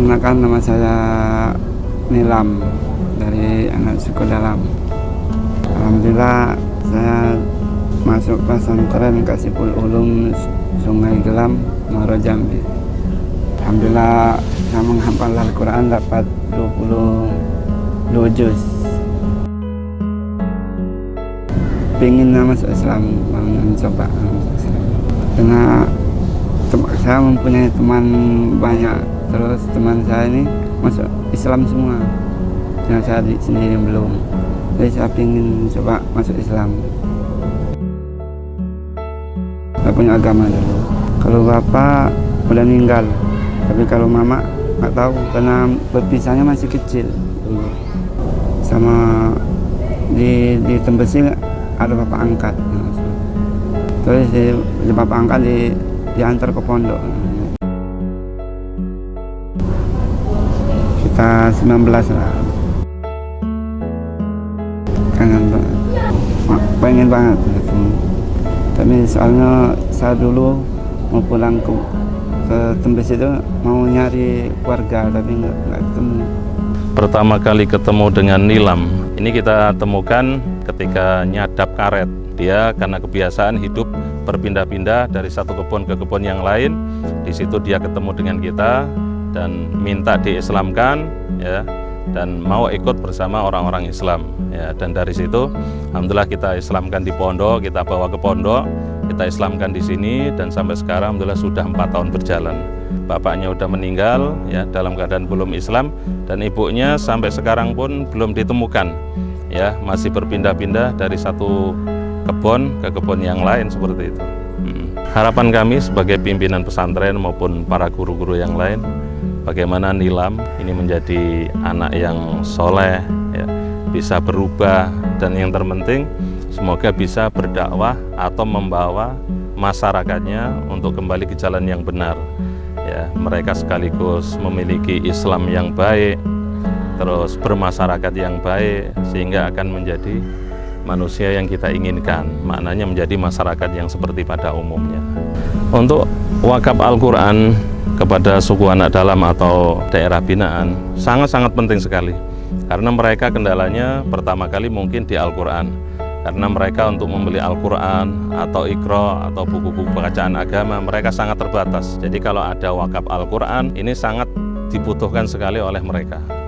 Perkenalkan nama saya Nilam dari anak suku dalam. Alhamdulillah saya masuk pesantren Kasipul Ulum Sungai Gelam, Maro Jambi. Alhamdulillah saya menghafal Al-Quran dapat 22 juz. Pengen masuk Islam, mencoba. Karena saya mempunyai teman banyak, terus teman saya ini masuk Islam semua. Yang saya di sendiri belum. Jadi saya ingin coba masuk Islam. Saya punya agama dulu. Kalau bapak udah meninggal, tapi kalau mama nggak tahu karena berpisahnya masih kecil dulu. Sama di di Tembesi ada bapak angkat. Terus di, di bapak angkat di diantar ke pondok. Kita 19 lah. Kangen banget. Pengen banget ketemu. Tapi soalnya saya dulu mau pulang ke ke Tembes itu mau nyari keluarga tapi nggak ketemu. Pertama kali ketemu dengan Nilam, ini kita temukan ketika nyadap karet. Dia karena kebiasaan hidup berpindah-pindah dari satu kebun ke kebun yang lain. Di situ dia ketemu dengan kita dan minta diislamkan, ya, dan mau ikut bersama orang-orang Islam. Ya, dan dari situ, alhamdulillah kita Islamkan di pondok, kita bawa ke pondok, kita Islamkan di sini, dan sampai sekarang alhamdulillah sudah empat tahun berjalan. Bapaknya udah meninggal, ya, dalam keadaan belum Islam, dan ibunya sampai sekarang pun belum ditemukan. Ya, masih berpindah-pindah dari satu kebun ke kebun yang lain seperti itu. Hmm. Harapan kami sebagai pimpinan pesantren maupun para guru-guru yang lain, bagaimana Nilam ini menjadi anak yang soleh, ya, bisa berubah, dan yang terpenting semoga bisa berdakwah atau membawa masyarakatnya untuk kembali ke jalan yang benar. Ya, mereka sekaligus memiliki Islam yang baik, terus bermasyarakat yang baik, sehingga akan menjadi manusia yang kita inginkan. Maknanya menjadi masyarakat yang seperti pada umumnya. Untuk wakaf Al-Quran kepada suku anak dalam atau daerah binaan sangat-sangat penting sekali. Karena mereka kendalanya pertama kali mungkin di Al-Quran. Karena mereka untuk membeli Al-Quran atau Iqra atau buku-buku bacaan agama mereka sangat terbatas. Jadi kalau ada wakaf Al-Quran ini sangat dibutuhkan sekali oleh mereka